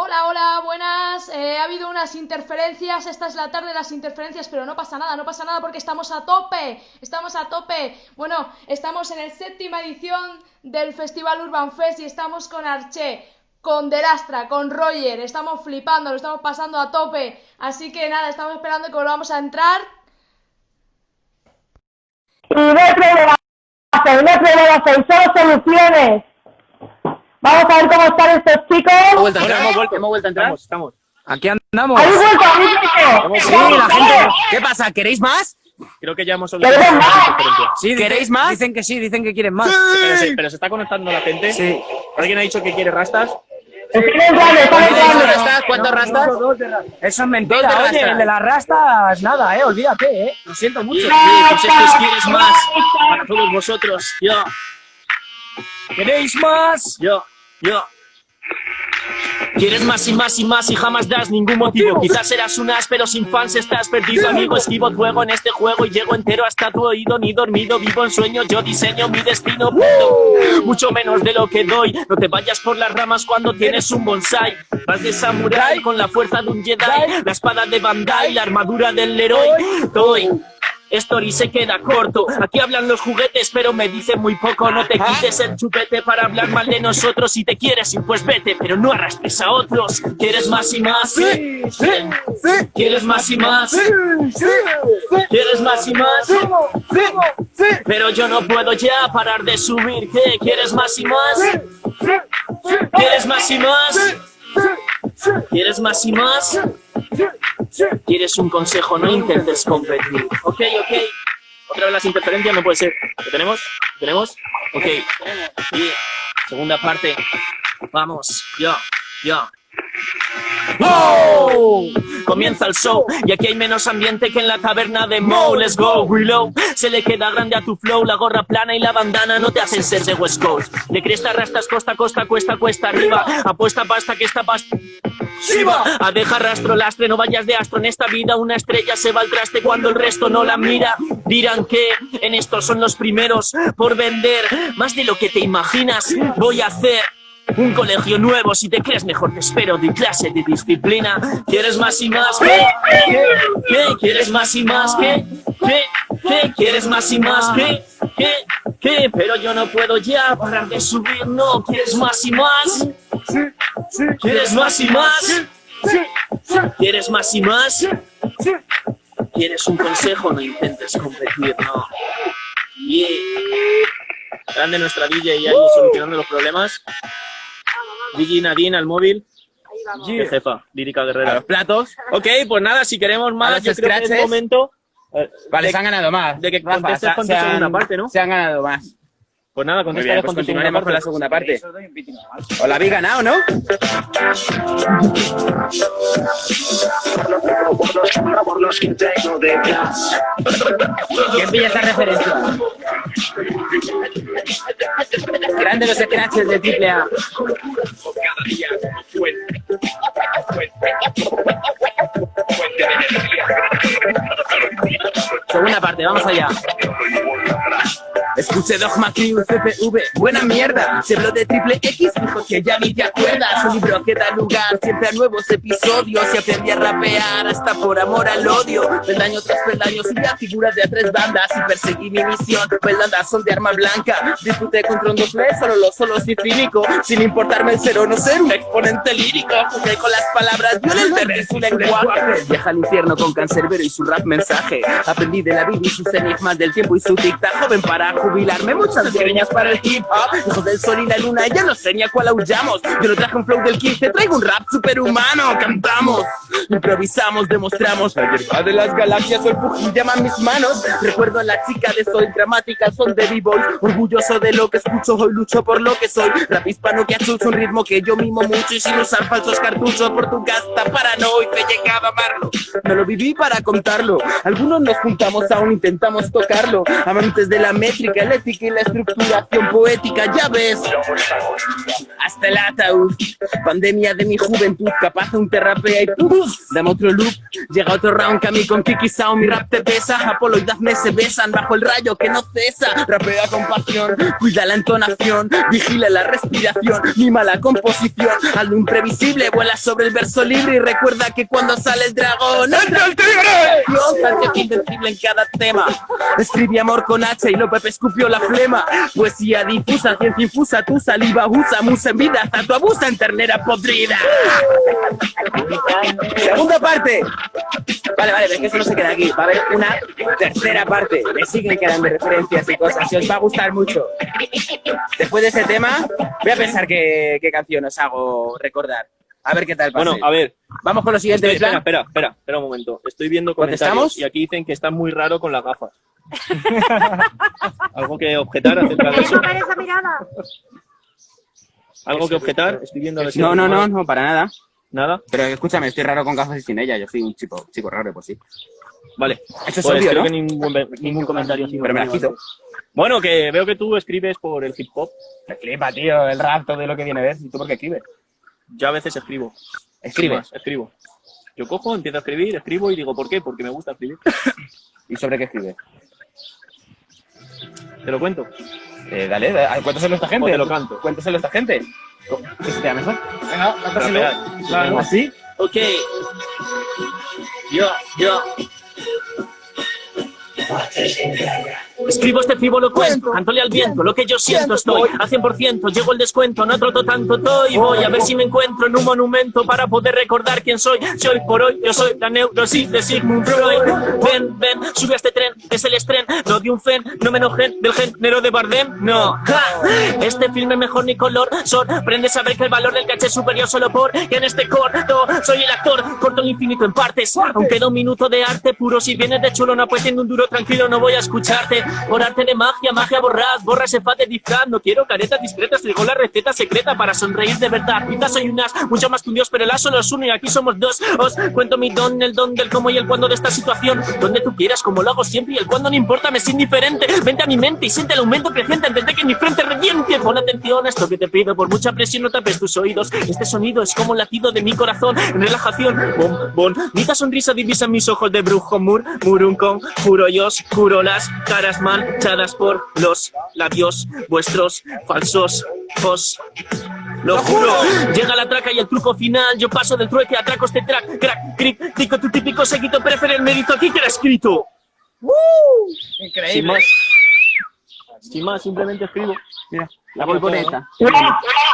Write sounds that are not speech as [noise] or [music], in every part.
Hola, hola, buenas. Eh, ha habido unas interferencias. Esta es la tarde de las interferencias, pero no pasa nada, no pasa nada porque estamos a tope. Estamos a tope. Bueno, estamos en el séptima edición del Festival Urban Fest y estamos con Arche, con Delastra, con Roger. Estamos flipando, lo estamos pasando a tope. Así que nada, estamos esperando que volvamos a entrar. Y no no hay problema, soluciones. Vamos a ver cómo están estos chicos. Hemos vuelto hemos vuelto, hemos vuelto entrar. Estamos. Aquí andamos. ¿Habéis vuelto? ¿Habéis vuelto? Sí, la gente. ¿Qué pasa? ¿Queréis más? Creo que ya hemos ¡Queremos solucionado más! Sí, ¿Queréis más? Dicen que sí, dicen que quieren más. Pero se, pero se está conectando la gente. Sí. ¿Alguien ha dicho que quiere rastas? ¿Cuántos rastas? Eso es mentira. Dos de Oye, rastas. el de las rastas, nada, eh, olvídate, eh. Lo siento mucho. Sí, pues quieres más para todos vosotros. Yo, ¿Queréis más? yo, yo. Quieres más y más y más y jamás das ningún motivo. Quizás serás un as, pero sin fans estás perdido, amigo. Esquivo juego en este juego y llego entero hasta tu oído. Ni dormido, vivo en sueño, yo diseño mi destino. Mucho menos de lo que doy. No te vayas por las ramas cuando tienes un bonsai. Vas de samurai con la fuerza de un Jedi, la espada de Bandai, la armadura del Leroy. Doy. Story se queda corto. Aquí hablan los juguetes, pero me dicen muy poco. No te quites el chupete para hablar mal de nosotros. Si te quieres ir, pues vete, pero no arrastres a otros. ¿Quieres más y más? Sí, sí, ¿Quieres más y más? Sí, sí, ¿Quieres más y más? Sí, sí, Pero yo no puedo ya parar de subir. ¿Qué? ¿Quieres más y más? ¿Quieres más y más? ¿Quieres más y más? ¿Quieres un consejo? No intentes competir. Ok, ok. Otra vez las interferencias, no puede ser. ¿Lo tenemos? ¿Lo tenemos? Ok. Y segunda parte. Vamos. Yo, yo. ¡Oh! Comienza el show y aquí hay menos ambiente que en la taberna de Mo. Let's go, reload. Se le queda grande a tu flow, la gorra plana y la bandana no te hacen ser de West Coast. De cresta rastas costa costa, cuesta cuesta arriba. Apuesta pasta que esta pasta. ¡Shiva! A dejar rastro lastre, no vayas de astro en esta vida. Una estrella se va al traste cuando el resto no la mira. Dirán que en esto son los primeros por vender más de lo que te imaginas. Voy a hacer. Un colegio nuevo, si te crees mejor te espero de clase de disciplina. ¿Quieres más y más? ¿Qué? ¿Qué? ¿Quieres más y más? ¿Qué? ¿Qué? ¿Qué? ¿Quieres más y más? ¿Qué? ¿Qué? ¿Qué? Pero yo no puedo ya parar de subir, no. ¿Quieres más y más? ¿Quieres más y más? ¿Quieres más y más? ¿Quieres un consejo? No intentes competir, no. Yeah. Grande nuestra DJ ahí solucionando los problemas. DJ Nadine al móvil. Qué jefa, lírica A guerrera. los platos. Ok, pues nada, si queremos A más, yo creo que es scratches. momento. eh, Vale, de- se han ganado más. de que Rafa, contestes se- con tu se han- segunda parte, ¿no? Se han ganado más. Pues nada, contestaré bien, pues con continuaremos con la segunda parte. O la habéis ganado, ¿no? ¿Quién pilla esa referencia? Grande los scratches de triple A. Segunda parte, vamos allá. Escuché Dogma Crew, CPV, buena mierda. Se habló de triple X, dijo que ya ni te acuerdas. Un libro que da lugar siempre a nuevos episodios. Y aprendí a rapear hasta por amor al odio. Peldaño tras peldaño, subí a figuras de a tres bandas y perseguí mi misión. Peldadas son de arma blanca. Disputé contra un doble, solo los solos y cínico. Sin importarme el ser o no ser un exponente lírico. Jugué con las palabras, violenta su lenguaje. Viaja al infierno con cancerbero y su rap mensaje. Aprendí de la vida y sus enigmas del tiempo y su dicta. Joven para jubilarme, muchas greñas para el hip hop. Hijo del sol y la luna, ya no sé ni a cuál aullamos. Yo no traje un flow del 15, traigo un rap superhumano. Cantamos, improvisamos, demostramos. La hierba de las galaxias, el Fuji llama a mis manos. Recuerdo a la chica de soy dramática, son de b-boy. Orgulloso de lo que escucho, hoy lucho por lo que soy. Rap hispano que achucho un ritmo que yo mimo mucho y sin usar falsos cartuchos por tu casta paranoico he llegado a amarlo. No lo viví para contarlo. Algunos nos juntamos, aún intentamos tocarlo. Amantes de la métrica música, la ética y la estructuración poética, ya ves. Hasta el ataúd, pandemia de mi juventud, capaz un te rapea y ¡puf! Dame otro loop, llega otro round que a mí con Kiki Sound mi rap te pesa, Apolo y Dafne se besan bajo el rayo que no cesa, rapea con pasión, cuida la entonación, vigila la respiración, mima la composición, algo imprevisible, vuela sobre el verso libre y recuerda que cuando sale el dragón, ¡entra el tigre! Dios, invencible en cada tema, escribe amor con H y lo Pepe escupió la flema, poesía difusa, ciencia infusa, tu saliva usa, musa en vida, hasta tu abusa en ternera podrida. Segunda parte. Vale, vale, es que eso no se queda aquí. Va a haber una tercera parte. Me siguen quedando referencias y cosas. Y os va a gustar mucho. Después de ese tema, voy a pensar qué, qué canción os hago recordar. A ver qué tal pasa. Bueno, a ver, Vamos con lo siguiente. estoy- espera, espera, espera, espera un momento. Estoy viendo ¿Contestamos? comentarios y aquí dicen que está muy raro con las gafas. ¿Algo que objetar acerca de eso? esa mirada. ¿Algo que objetar? Estoy viendo a ver si No, no, no, no, para nada. ¿Nada? Pero escúchame, estoy raro con gafas y sin ella. Yo soy un chico, chico raro, pues sí. Vale. Eso es Pues obvio, creo ¿no? que ningún, ningún comentario. Pero me normal. quito. Bueno, que veo que tú escribes por el hip hop. Me flipa, tío, el rap, todo lo que viene a ver. ¿Y tú por qué escribes? Yo a veces escribo. ¿Escribes? Escribo. Yo cojo, empiezo a escribir, escribo y digo, ¿por qué? Porque me gusta escribir. [laughs] ¿Y sobre qué escribes? Te lo cuento. Eh, dale, dale, cuéntaselo a esta gente. O te lo canto. Cuéntaselo a esta gente. ¿Qué se te da mejor? Venga, cántaselo. Claro. ¿Así? Ok. Yo, yo. Escribo este frívolo cuento, cantóle al viento, lo que yo siento estoy. a 100%, llego el descuento, no troto tanto estoy, voy a ver si me encuentro en un monumento para poder recordar quién soy, si hoy por hoy yo soy la neurosis de Sigmund Freud, ven, ven, sube a este tren, es el estreno, no de un fen, no me enojen del género de Bardem, no, Ja. este filme mejor ni color, sorprende saber que el valor del caché es superior solo por que en este corto soy el actor, corto el infinito en partes, aunque da un minuto de arte puro, si vienes de chulo no pues siendo un duro tranquilo no voy a escucharte, por arte de magia, magia borrad, borra ese faz de disfraz, no quiero caretas discretas, traigo la receta secreta para sonreír de verdad, quizás soy un as, mucho más que un dios, pero el as solo es uno y aquí somos dos, os cuento mi don, el don del cómo y el cuándo de esta situación, donde tú quieras, como lo hago siempre y el cuándo no importa, me es indiferente, vente a mi mente y siente el aumento creciente antes de que mi frente reviente, pon atención a esto que te pido, por mucha presión no tapes tus oídos, este sonido es como un latido de mi corazón, relajación, bon, bon, Nita sonrisa divisa mis ojos de brujo, mur, murun con, juro yo, juro las caras manchadas por los labios vuestros falsos, os lo juro, llega la traca y el truco final. Yo paso del trueque a atraco este track, crack, cric, tico, tu típico seguito, prefiere el mérito aquí que era escrito. Sin más. Sin más, simplemente escribo. Mira, la volvoreta.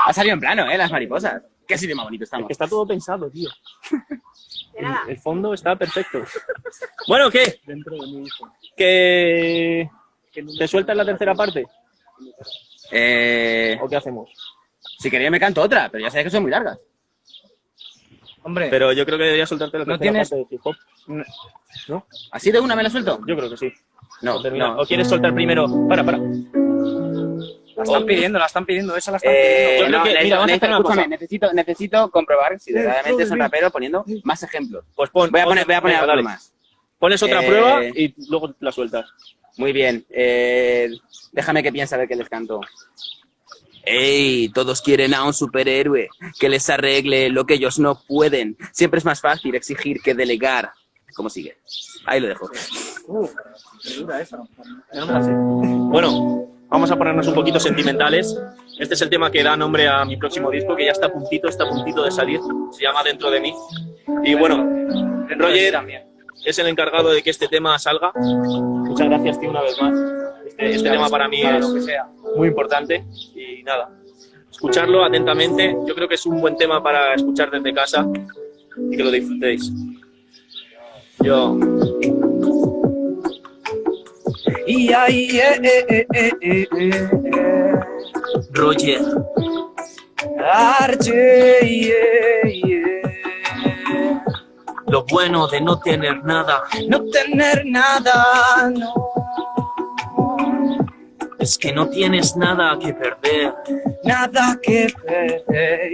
Ha salido en plano, ¿eh? Las mariposas. Qué sitio más bonito estamos. Que está todo pensado, tío. [laughs] El, el fondo está perfecto. Bueno, ¿qué? ¿Que te sueltas la tercera parte? Eh, ¿O qué hacemos? si quería me canto otra, pero ya sabes que son muy largas. Hombre, Pero yo creo que deberías soltarte la No tercera tienes- parte de hip hop. ¿Así de una me la suelto? Yo creo que sí. No, no. ¿O quieres soltar primero? Para, para. la están pidiendo, la están pidiendo, esa la están Eh, no, una escúchame, necesito, necesito comprobar si verdaderamente son raperos poniendo más ejemplos. Pues pon. Voy a poner, voy a poner venga, algo más. Pones otra Eh, prueba y luego la sueltas. Muy bien. Eh, déjame que piense a ver qué les canto. Ey, todos quieren a un superhéroe que les arregle lo que ellos no pueden. Siempre es más fácil exigir que delegar. ¿Cómo sigue? Ahí lo dejo. Bueno, vamos a ponernos un poquito sentimentales. Este es el tema que da nombre a mi próximo disco, que ya está a puntito, está a puntito de salir. Se llama Dentro de mí. Y bueno, Roger es el encargado de que este tema salga. Muchas gracias, tío, una vez más. Este, este tema para mí es muy importante. Y nada, escucharlo atentamente. Yo creo que es un buen tema para escuchar desde casa y que lo disfrutéis. Yo. Y ahí, eh, eh, eh, eh, eh, eh, eh. Roger. Arche, yeah, yeah. Lo bueno de no tener nada No tener nada, no. Es que no tienes nada que perder. nada que perder.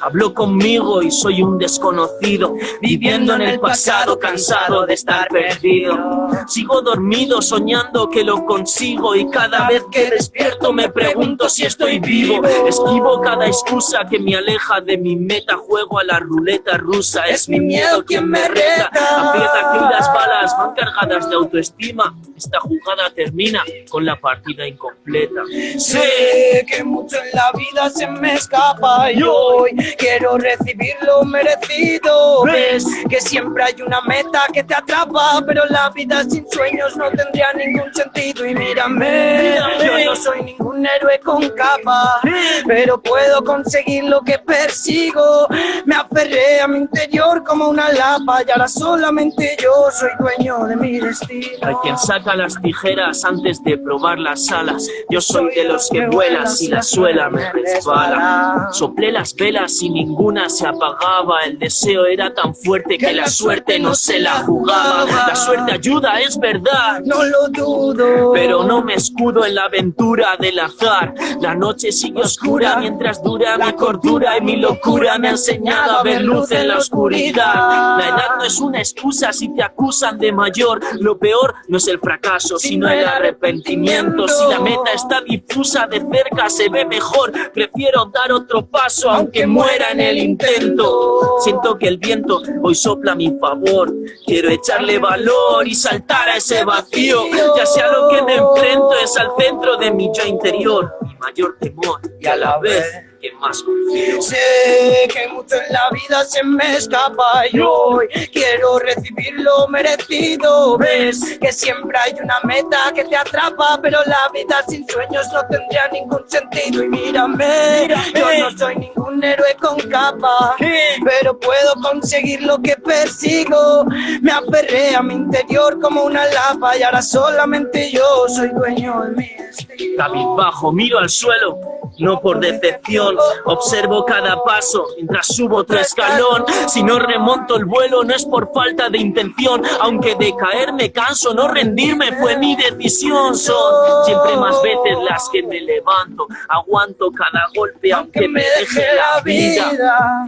Habló conmigo y soy un desconocido, viviendo en el pasado, cansado de estar perdido. Sigo dormido, soñando que lo consigo y cada vez que despierto me pregunto si estoy vivo. Esquivo cada excusa que me aleja de mi meta, juego a la ruleta rusa. Es mi miedo quien me reta. Aprieta que las balas van cargadas de autoestima. Esta jugada termina con la partida incompleta. Sé que mucho en la vida se me escapa y hoy quiero recibir lo merecido. Ves que siempre hay una meta que te atrapa, pero la vida sin sueños no tendría ningún sentido. Y mírame, yo no soy ningún héroe con capa, pero puedo conseguir lo que persigo. Me aferré a mi interior como una lapa y ahora solamente yo soy dueño de mi destino. Hay quien saca las tijeras antes de probar las alas. Yo soy de los que vuelan si la suela me resbala. Soplé las velas y ninguna se apagaba. El deseo era tan fuerte que la suerte no se la jugaba. La suerte ayuda, es verdad. No lo dudo, Pero no me escudo en la aventura del azar. La noche sigue oscura mientras dura mi cordura y mi locura me ha enseñado a ver luz en la oscuridad. La edad no es una excusa si te acusan de mayor. Lo peor no es el fracaso, sino el arrepentimiento. Si la meta está difusa de cerca, se ve mejor. Prefiero dar otro paso aunque muera en el intento. Siento que el viento hoy sopla a mi favor. Quiero echarle valor y saltar a ese vacío. Ya sea lo que me enfrento es al centro de mi yo interior. Mi mayor temor y a la vez quien más confío. Sé que mucho en la vida se me escapa y hoy quiero recibir lo merecido. Ves que siempre hay una meta que te atrapa, pero la vida sin sueños no tendría ningún sentido. Y mírame, yo no soy ningún héroe con capa, pero puedo conseguir lo que persigo. Me aferré a mi interior como una lapa y ahora solamente yo soy dueño de mi destino. Cabizbajo, miro al suelo, no por decepción. Observo cada paso mientras subo otro escalón. Si no remonto el vuelo, no es por falta de intención. Aunque de caer me canso, no rendirme fue mi decisión. Son siempre más veces las que me levanto. Aguanto cada golpe, aunque me deje la vida.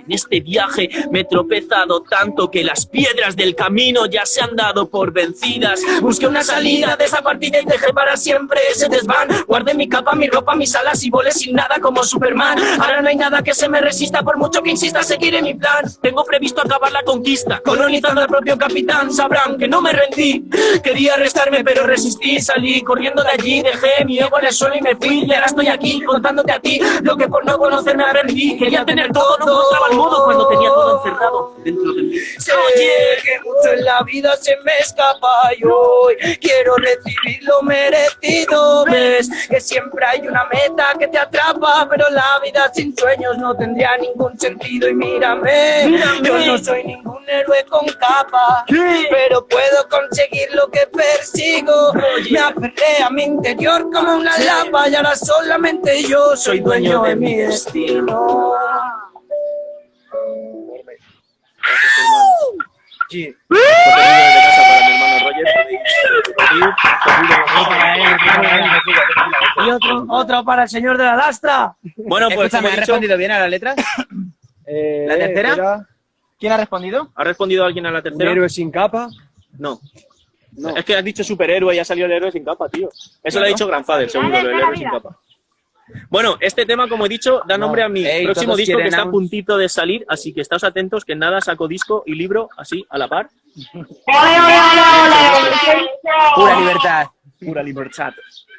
En este viaje me he tropezado tanto que las piedras del camino ya se han dado por vencidas. Busqué una salida de esa partida y dejé para siempre ese desván. Guardé mi capa, mi ropa, mis alas y volé sin nada como Superman. Ahora no hay nada que se me resista por mucho que insista, seguiré mi plan. Tengo previsto acabar la conquista, colonizando al propio capitán. Sabrán que no me rendí. Quería arrestarme, pero resistí. Salí corriendo de allí, dejé mi ego en el suelo y me fui. Y ahora estoy aquí contándote a ti lo que por no conocerme aprendí. Quería tener todo, no encontraba el modo cuando tenía todo encerrado dentro de mí. Oye, que mucho en la vida se me escapa y hoy quiero recibir lo merecido. Ves que siempre hay una meta que te pero la vida sin sueños no tendría ningún sentido. Y mírame, yo no soy ningún héroe con capa, pero puedo conseguir lo que persigo. Me aferré a mi interior como una lapa y ahora solamente yo soy dueño de mi destino. Contenido desde casa para mi hermano Roger. Y otro, otro para el señor de la lastra. Bueno, pues he ¿has respondido bien a las letras? eh, ¿La tercera? ¿Quién ha respondido? ¿Ha respondido alguien a la Un tercera? héroe sin capa. No. No. Es que has dicho superhéroe y ha salido el héroe sin capa, tío. Eso lo ha dicho Grandfather, seguro, lo del héroe sin capa. Bueno, este tema, como he dicho, da nombre a mi Ey, próximo disco que está a un- puntito de salir, así que estáos atentos que nada saco disco y libro así a la par. ¡Ole, ole, ole, ole! Pura libertad. Pura libertad.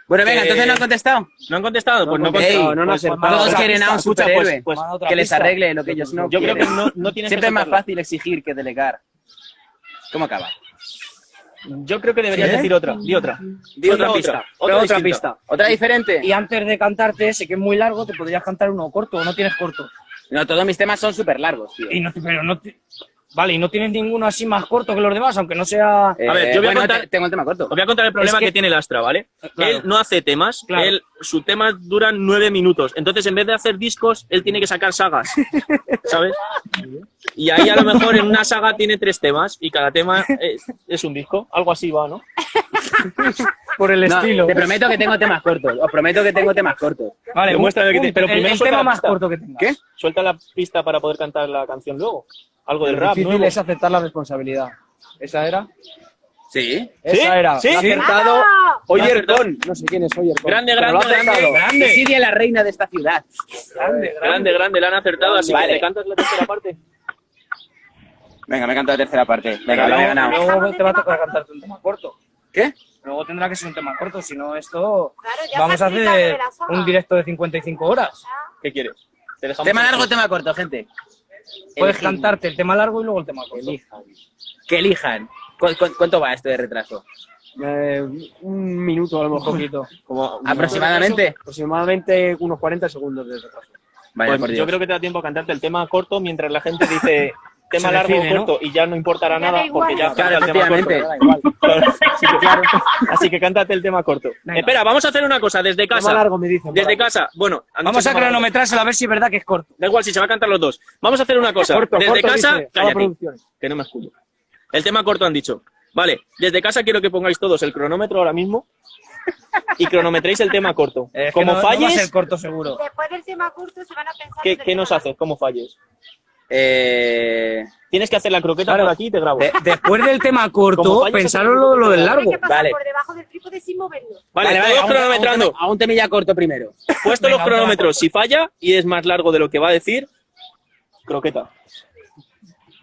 Bueno, venga, Eh, entonces no han contestado. ¿No han contestado? Pues no han Ey, contestado. no, no, Pues, Todos quieren a un pues- superhéroe pues, que les arregle lo que ellos no yo creo quieren. que no, no Siempre que es más fácil exigir que delegar. ¿Cómo acaba? Yo creo que deberías ¿Sí? decir otra. Di otra. Di otra Otra, pista. otra pista. ¿Otra diferente? Y antes de cantarte ese, que es muy largo, te podrías cantar uno corto o no tienes corto. No, todos mis temas son súper largos, tío. Y no, pero no te- Vale, y no tienes ninguno así más corto que los demás, aunque no sea... A ver, yo voy a bueno, contar- te- tengo el tema corto. Os voy a contar el problema Es que... que- tiene el Astra, ¿vale? Claro. Él no hace temas, Claro. él, sus temas duran nueve minutos. Entonces, en vez de hacer discos, él tiene que sacar sagas, [laughs] ¿sabes? Y ahí a lo mejor en una saga tiene tres temas y cada tema es, es un disco. Algo así va, ¿no? [laughs] Por el No, estilo. te prometo que tengo temas cortos. Os prometo que tengo temas cortos. Vale, Demuéstrame un- que te- pero el- primero el, suelta tema más corto que tengas. ¿Qué? Suelta la pista para poder cantar la canción luego. Algo del Lo rap, difícil nuevo. es aceptar la responsabilidad. ¿Esa era? Sí. Esa era. ¿Sí? Ha acertado Oyer Con. No sé quién es Oyer Con. Grande, grande, grande. Siria la reina de esta ciudad. Grande, Grande, grande, la han acertado, así Vale. que te cantas la tercera parte. Venga, me he cantado la tercera parte. Venga, lo he ganado. Luego te va a tocar cantarte un tema corto. ¿Qué? Luego tendrá que ser un tema corto, si no esto... Claro, Vamos a hacer la un directo de 55 horas. ¿Qué quieres? Te Tema largo, tema corto, gente. Puedes cantarte el tema largo y luego el tema corto. Que elijan. ¿Cu- cu- ¿Cuánto va esto de retraso? Eh, un minuto a lo mejor. poquito. Como, ¿Aproximadamente? Aproximadamente unos 40 segundos de retraso. Vaya, Pues por yo Dios. creo que te da tiempo a cantarte el tema corto mientras la gente dice [laughs] tema Se largo o ¿no? corto y ya no importará Ya nada igual. porque ya Claro, el tema corto. así, [laughs] que, así que cántate el tema corto. Venga. Espera, vamos a hacer una cosa desde Tema casa. largo me dicen. Desde casa. Bueno, Vamos a tema cronometrárselo a ver si es verdad que es corto. Da igual si se va a cantar los dos. Vamos a hacer una cosa. Corto, desde corto, casa, dice, cállate, que no me escucho. El tema corto han dicho. Vale, desde casa quiero que pongáis todos el cronómetro ahora mismo y cronometréis el tema corto. Es que Como no- no va a falles, ser corto seguro. Después del tema corto se van a pensar... ¿qué, qué nos tema haces? ¿Cómo falles? Eh, Tienes que hacer la croqueta Claro. por aquí y te grabo. De- después del tema corto, pensaron lo, lo del largo. Hay que pasar Vale. por debajo del trípode sin movernos. Vale, a un- cronometrando. A un, a un temilla corto primero. Puesto Venga, los cronómetros. Si falla y es más largo de lo que va a decir, croqueta.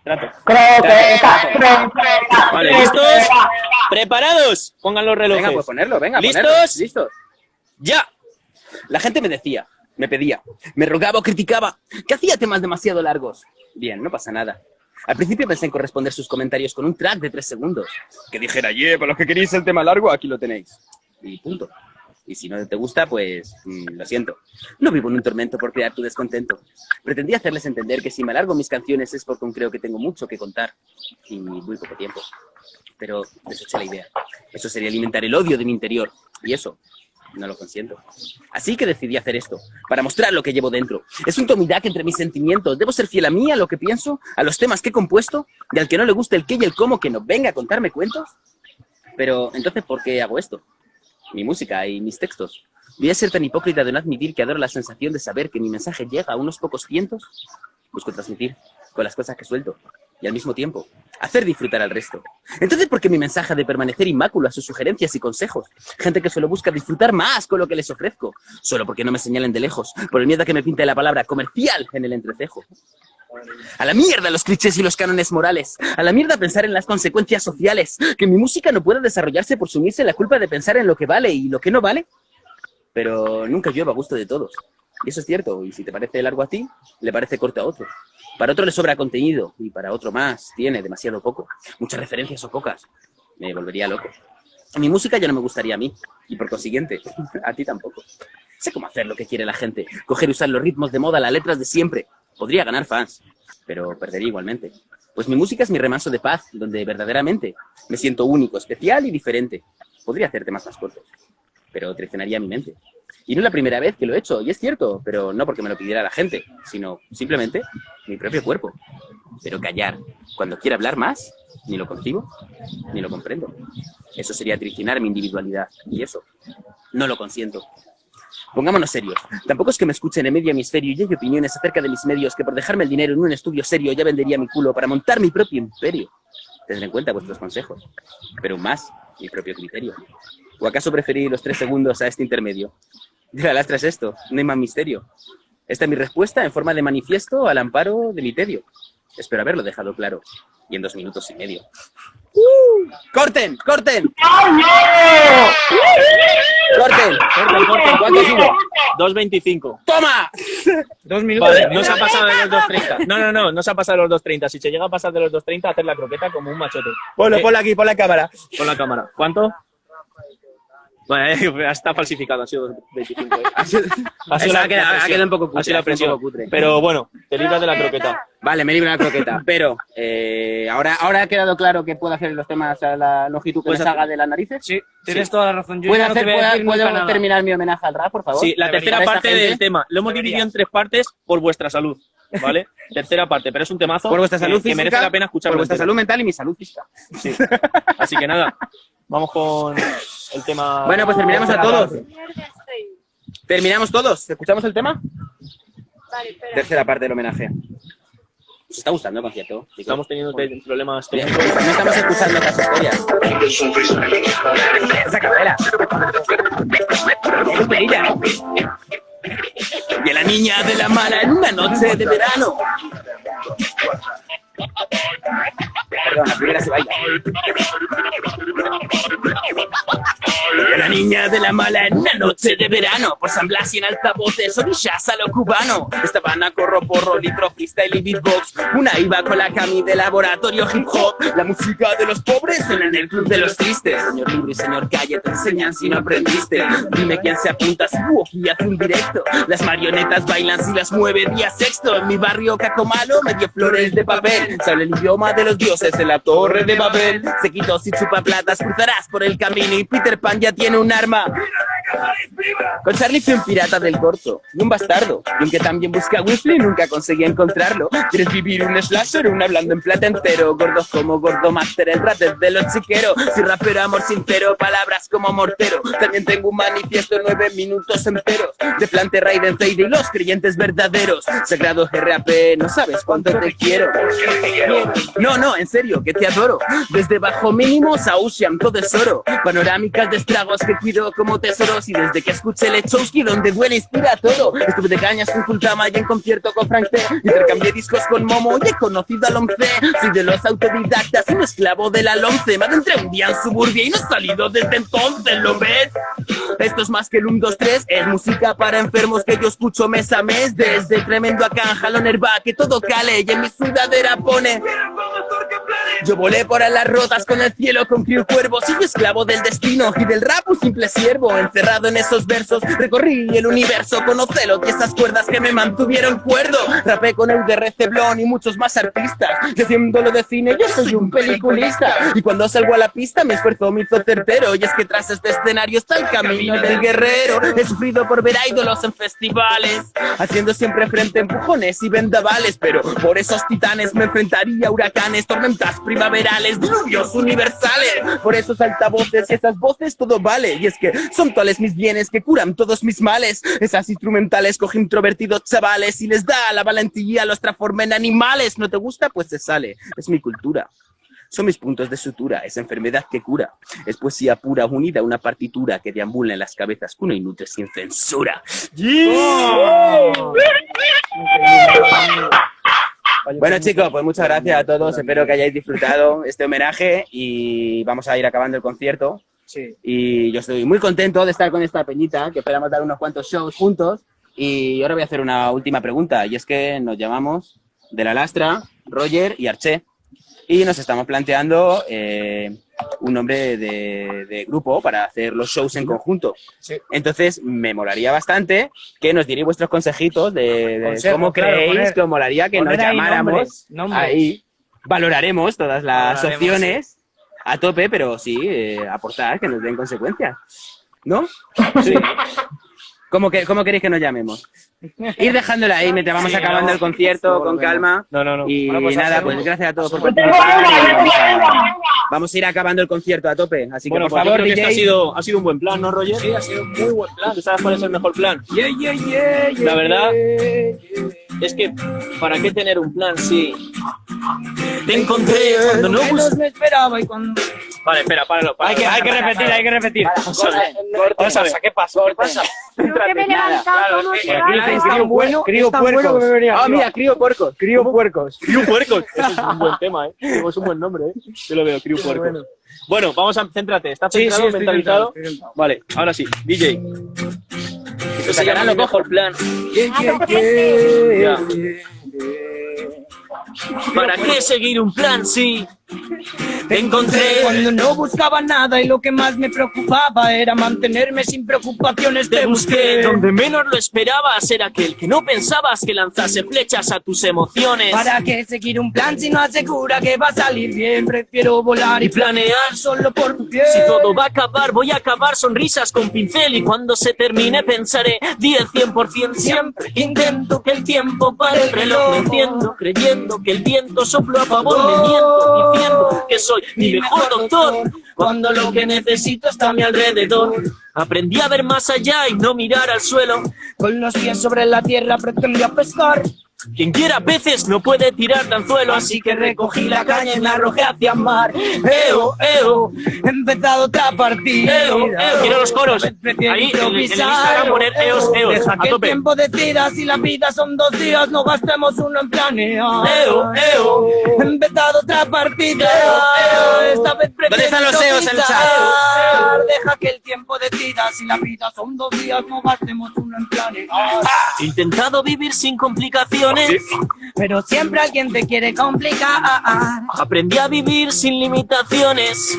Trato. Croqueta, croqueta. Vale, ¿listos? ¿Preparados? Pongan los relojes. Venga, pues ponerlo, venga. ¿Listos? ponerlo. Listos. ¡Ya! La gente me decía, me pedía, me rogaba o criticaba que hacía temas demasiado largos. Bien, no pasa nada. Al principio pensé en corresponder sus comentarios con un track de tres segundos. Que dijera, yeah, para los que queréis el tema largo, aquí lo tenéis. Y punto. Y si no te gusta, pues mm, lo siento. No vivo en un tormento por crear tu descontento. Pretendí hacerles entender que si me alargo mis canciones es porque creo que tengo mucho que contar. Y muy poco tiempo. Pero deseché la idea. Eso sería alimentar el odio de mi interior. Y eso no lo consiento. Así que decidí hacer esto, para mostrar lo que llevo dentro. Es un tomidac entre mis sentimientos. Debo ser fiel a mí, a lo que pienso, a los temas que he compuesto, y al que no le guste el qué y el cómo, que no venga a contarme cuentos. Pero, entonces, ¿por qué hago esto? Mi música y mis textos. ¿Voy a ser tan hipócrita de no admitir que adoro la sensación de saber que mi mensaje llega a unos pocos cientos? Busco transmitir con las cosas que suelto y al mismo tiempo hacer disfrutar al resto. Entonces, ¿por qué mi mensaje de permanecer inmáculo a sus sugerencias y consejos? Gente que solo busca disfrutar más con lo que les ofrezco, solo porque no me señalen de lejos, por el miedo a que me pinte la palabra comercial en el entrecejo. A la mierda los clichés y los cánones morales. A la mierda pensar en las consecuencias sociales. Que mi música no pueda desarrollarse por sumirse la culpa de pensar en lo que vale y lo que no vale. Pero nunca llueva a gusto de todos. Y eso es cierto. Y si te parece largo a ti, le parece corto a otro. Para otro le sobra contenido y para otro más tiene demasiado poco. Muchas referencias o pocas. Me volvería loco. Mi música ya no me gustaría a mí. Y por consiguiente, [laughs] a ti tampoco. Sé cómo hacer lo que quiere la gente. Coger y usar los ritmos de moda, las letras de siempre. Podría ganar fans, pero perdería igualmente. Pues mi música es mi remanso de paz, donde verdaderamente me siento único, especial y diferente. Podría hacer temas más cortos, pero traicionaría mi mente. Y no es la primera vez que lo he hecho, y es cierto, pero no porque me lo pidiera la gente, sino simplemente mi propio cuerpo. Pero callar, cuando quiera hablar más, ni lo concibo, ni lo comprendo. Eso sería traicionar mi individualidad, y eso no lo consiento. Pongámonos serios. Tampoco es que me escuchen en medio hemisferio y hay opiniones acerca de mis medios que por dejarme el dinero en un estudio serio ya vendería mi culo para montar mi propio imperio. Tendré en cuenta vuestros consejos, pero más mi propio criterio. ¿O acaso preferí los tres segundos a este intermedio? [laughs] De la lastra es esto, no hay más misterio. Esta es mi respuesta en forma de manifiesto al amparo de mi tedio. Espero haberlo dejado claro. Y en dos minutos y medio. ¡Corten! ¡Corten! ¡Corten! Corten, corten. ¿Cuánto sigo? 2.25. ¡Toma! [laughs] Dos minutos. Vale, no se ha pasado de los 2.30. No, no, no, no se ha pasado de los 2.30. Si se llega a pasar de los 2.30, hacer la croqueta como un machote. Ponlo, Eh, ponlo aquí, pon la cámara. Con la cámara. ¿Cuánto? Bueno, eh, [laughs] está falsificado, ha sido 25. eh. [laughs] Ha sido la- ha quedado- la ha presión. quedado un poco cutre, Ha sido la un poco cutre. Pero bueno, te libras de la croqueta. Vale, me libro de la croqueta, [laughs] pero eh, ahora, ahora ha quedado claro que puedo hacer los temas a la longitud que me Puedes salga de las narices. Sí, tienes toda la razón. Yo ¿Puedo, no hacer, puedo- nada. terminar mi homenaje al rap, por favor? Sí, la Debería. tercera parte gente. del tema. Lo hemos dividido en tres partes por vuestra salud, ¿vale? tercera parte, pero es un temazo Por vuestra que- salud que, física, merece la pena escucharlo. por vuestra entero. salud mental y mi salud física. Sí. Así que nada, vamos con el tema. Bueno, pues terminamos a todos. ¿Terminamos todos? ¿Escuchamos el tema? Vale, espera. Tercera parte del homenaje. ¿Os está gustando el concierto? Estamos teniendo te- problemas técnicos. No estamos escuchando las historias. Esa capela. Y a la niña de la mala en una noche de verano. Perdón, la primera se baila. Y la niña de la mala en una noche de verano. Por San Blas y en altavoces, orillas a lo cubano. Estaban a corro porro, litro freestyle y beatbox. Una iba con la cami de laboratorio hip hop. La música de los pobres suena en el club de los tristes. Señor libro y señor calle te enseñan si no aprendiste. Dime quién se apunta si Buoki hace un directo. Las marionetas bailan si las mueve día sexto. En mi barrio Cacomalo me dio flores de papel. Habla el idioma de los dioses en la torre de Babel. Se quitó si chupa platas, cruzarás por el camino y Peter Pan ya tiene un arma. Con Charlie fui un pirata del corto y un bastardo. Y aunque también busqué a nunca conseguí encontrarlo. ¿Quieres vivir un slasher un hablando en plata entero? Gordos como Gordo Master, el ratet de los chiqueros. Si rapero, amor sincero, palabras como mortero. También tengo un manifiesto nueve minutos enteros. De Plante Raiden Fade y los creyentes verdaderos. Sagrado RAP, no sabes cuánto te quiero. No, no, en serio, que te adoro. Desde bajo mínimos a todo es oro. Panorámicas de estragos que cuido como tesoros. Y desde que escuché Lechowski, donde duele, inspira todo. Estuve de cañas con Kultama y en concierto con Frank T. Intercambié discos con Momo y he conocido al once. Soy de los autodidactas, un esclavo de la lonce. Me adentré un día en suburbia y no he salido desde entonces, ¿lo ves? Esto es más que el 1, 2, 3, es música para enfermos que yo escucho mes a mes. Desde tremendo acá, herba, que todo cale y en mi sudadera pone. Yo volé por alas rotas con el cielo con crío cuervo, soy esclavo del destino y del rap un simple siervo, encerrado en esos versos, recorrí el universo con Ocelot y esas cuerdas que me mantuvieron cuerdo, rapé con el de Receblón y muchos más artistas, que haciéndolo de cine yo soy un peliculista, y cuando salgo a la pista mi esfuerzo me hizo certero, y es que tras este escenario está el camino del guerrero, he sufrido por ver a ídolos en festivales, haciendo siempre frente a empujones y vendavales, pero por esos titanes me enfrentaría a huracanes, tormentas primaverales, diluvios universales, por esos altavoces y esas voces todo vale, y es que son tales mis bienes que curan todos mis males, esas instrumentales coge introvertidos chavales y les da la valentía, los transforma en animales, ¿no te gusta? Pues se sale, es mi cultura. Son mis puntos de sutura, es enfermedad que cura. Es poesía pura unida a una partitura que deambula en las cabezas que uno y nutre sin censura. Bueno chicos, pues muchas gracias a todos, espero que hayáis disfrutado este homenaje y vamos a ir acabando el concierto. Sí. Y yo estoy muy contento de estar con esta peñita, que esperamos dar unos cuantos shows juntos. Y ahora voy a hacer una última pregunta, y es que nos llamamos De la Lastra, Roger y Arché. Y nos estamos planteando eh, un nombre de, de grupo para hacer los shows en conjunto. Entonces, me molaría bastante que nos dierais vuestros consejitos de, de Consejo, cómo claro, creéis poner- que os molaría que nos llamáramos. nombres, nombres. Ahí valoraremos todas las Valoraremos, opciones a tope, pero sí, eh, aportar, que nos den consecuencias. ¿No? Sí. ¿Cómo, que, ¿Cómo queréis que nos llamemos? Ir dejándola ahí mientras vamos Sí, acabando no. el concierto con calma. No, no, no. Y Bueno, pues nada, pues gracias a todos por tengo participar. vamos, a, una. vamos a ir acabando el concierto a tope. Así que Bueno, por pues favor, creo que este DJ, ha sido, ha sido un buen plan, ¿no, Roger? Sí, ha sido un muy buen plan. ¿Tú sabes cuál es el mejor plan? La verdad es que, ¿para qué tener un plan si te encontré cuando no bus- me esperaba y cuando... Vale, espera, páralo. Hay que, hay que repetir, hay que repetir. Vamos a ver. ¿Qué pasó? ¿Qué pasa? Creo que me he levantado aquí nada. dicen crío, bueno, crío puercos. que Ah, mira, crío puercos. Crío puercos. Criu Puercos. Eso es un buen tema, ¿eh? Es un buen nombre, ¿eh? Yo lo veo, Criu Puercos. bueno. Bueno, vamos a céntrate. ¿Estás Sí, centrado, sí, estoy mentalizado? centrado, estoy centrado. Vale, ahora sí. DJ. Esto se llama lo el mejor plan. Ah, Ya. ¿Para qué seguir un plan si te encontré. Cuando no buscaba nada y lo que más me preocupaba era mantenerme sin preocupaciones. Te busqué donde menos lo esperabas, era aquel que no pensabas que lanzase flechas a tus emociones. ¿Para qué seguir un plan si no asegura que va a salir bien? Prefiero volar y Y planear solo por tu piel. Si todo va a acabar, voy a acabar sonrisas con pincel y cuando se termine pensaré 10, 100% siempre. Intento que el tiempo pare el reloj, me entiendo, creyendo que el viento sopló a favor, me miento, que soy mi mejor doctor. Cuando lo que necesito está a mi alrededor. Aprendí a ver más allá y no mirar al suelo. Con los pies sobre la tierra pretendía pescar. Quien quiera peces no puede tirar de anzuelo, así que recogí la caña y me arrojé hacia el mar. Eo, eo, He empezado otra partida. eo, eo. Quiero los coros. Ahí en el, el. Instagram poner eos, eos, Deja a que el tope. tiempo decida si la vida son dos días, no gastemos uno en planear. Eo, eo. He empezado otra partida. Esta vez prefiero ¿Dónde están los eos en el chat? Deja que el tiempo decida si la vida son dos días, no gastemos uno en planear. He intentado vivir sin complicaciones. Pero siempre alguien te quiere complicar. Aprendí a vivir sin limitaciones.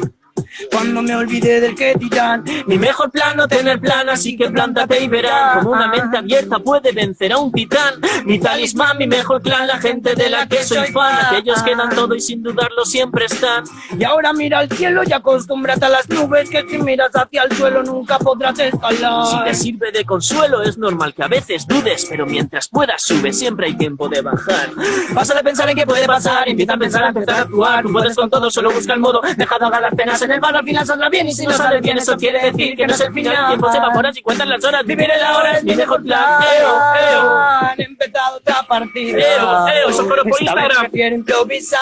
Cuando me olvidé del que dirán, Mi mejor plan no tener plan, así que plántate y verán como una mente abierta puede vencer a un titán. Mi talismán, mi mejor clan, la gente de la que soy fan. Aquellos que dan todo y sin dudarlo siempre están. Y ahora mira al cielo y acostúmbrate a las nubes que si miras hacia el suelo nunca podrás escalar. Si te sirve de consuelo, es normal que a veces dudes, pero mientras puedas sube, siempre hay tiempo de bajar. Pasa de pensar en qué puede pasar, empieza a pensar, a empezar a actuar. Tú puedes con todo, solo busca el modo, deja de las penas en el bar, al final saldrá bien. Y si no sale bien, eso quiere decir que no es el final. El tiempo se evapora si cuentan las horas, vivir el ahora es mi mejor plan. Eo, eo. Han empezado otra partida. Eo, eo, eso por Instagram. prefiero improvisar.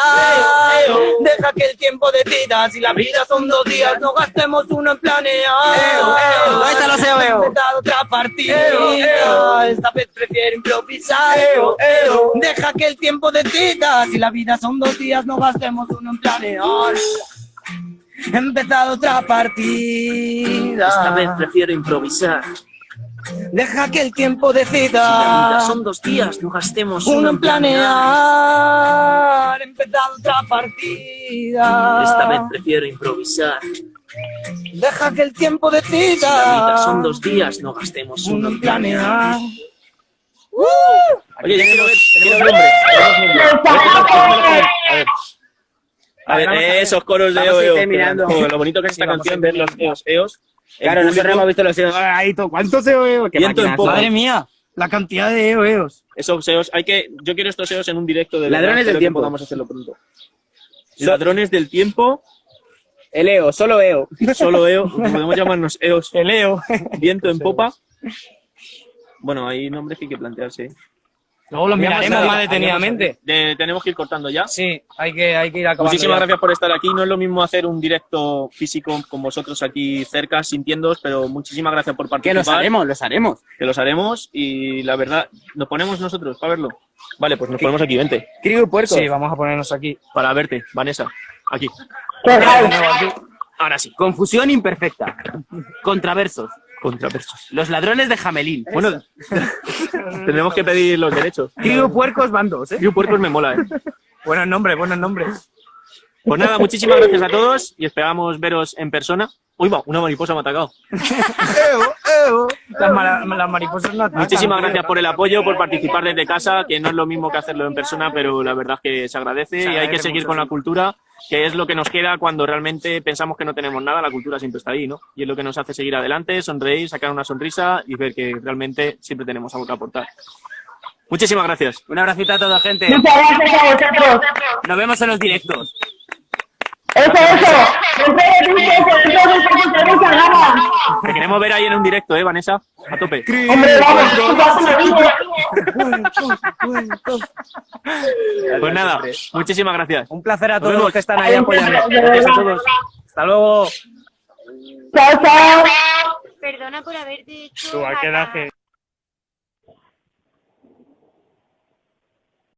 Eo, eo. Deja que el tiempo decida. Si la vida son dos días, no gastemos uno en planear. ¿Dónde están los eo, eo? Han empezado otra partida. Eo, eo. Esta vez prefiero improvisar. Eo, eo. Deja que el tiempo decida. Si la vida son dos días, no gastemos uno en planear. He empezado otra partida. Esta vez prefiero improvisar. Deja que el tiempo Si la vida decida. son dos días, no gastemos Uno en planear. He empezado otra partida. Esta vez prefiero improvisar. Deja que el tiempo Si la vida son decida. dos días, no gastemos Uno uno en planear. planear. Oye, yo quiero ver, quiero ver nombre. A ver. A ver, esos coros de EO, EO. Lo bonito que es esta canción, ver los EOS, EOS. Claro, nosotros hemos visto los eos. To- ¿cuántos eo, eo? Qué Viento en máquinas, popa. ¿sabes? Madre mía, la cantidad de eos. Esos EOS, hay que, yo quiero estos EOS en un directo de Ladrones del tiempo. podamos hacerlo pronto. Ladrones del tiempo, El eo, solo eo. solo EO, podemos llamarnos EOS. [laughs] El Leo. Viento en popa. Bueno, hay nombres que hay que plantearse. Luego lo miraremos más detenidamente. De- tenemos que ir cortando ya. Sí, hay que, hay que ir acabando. Muchísimas ya. gracias por estar aquí. No es lo mismo hacer un directo físico con vosotros aquí cerca, sintiéndoos, pero muchísimas gracias por Que participar. los haremos, los haremos. Que los haremos y la verdad, nos ponemos nosotros para verlo. Vale, pues nos ponemos aquí, vente. Crigo y puerco. Sí, vamos a ponernos aquí. Para verte, Vanessa. Aquí. ¡Qué guay! Ahora sí. Confusión imperfecta. Contraversos. Contraversos. Los ladrones de Jamelín. Bueno, [laughs] tenemos que pedir los derechos. Crigo y puercos van dos, ¿eh? Yo puercos me mola, eh. [laughs] Buenos nombres, buenos nombres. Pues nada, muchísimas gracias a todos y esperamos veros en persona. Uy, va, una mariposa me ha atacado. [laughs] Las, mara- las mariposas no atacan, Muchísimas gracias por el apoyo, por participar desde casa, que no es lo mismo que hacerlo en persona, pero la verdad es que se agradece y hay que seguir mucho, con la sí. cultura, que es lo que nos queda cuando realmente pensamos que no tenemos nada, la cultura siempre está ahí, ¿no? Y es lo que nos hace seguir adelante, sonreír, sacar una sonrisa y ver que realmente siempre tenemos algo que aportar. Muchísimas gracias. Un abracito a toda gente. Muchas gracias a vosotros. Nos vemos en los directos. Eso, eso. Te queremos ver ahí en un directo, ¿eh, Vanessa? A tope. Hombre, vamos. Pues nada, muchísimas gracias. Un placer a todos los que están ahí apoyando. Gracias a todos. Hasta luego. Chao, chao. Perdona por haberte hecho.